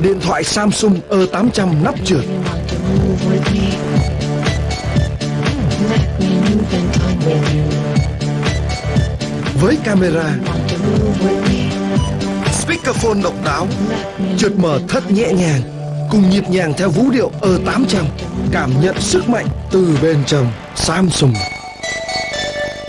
điện thoại Samsung E800 nắp trượt. Với camera, speakerphone độc đáo, trượt mở thất nhẹ nhàng, cùng nhịp nhàng theo vũ điệu E800, cảm nhận sức mạnh từ bên trong Samsung.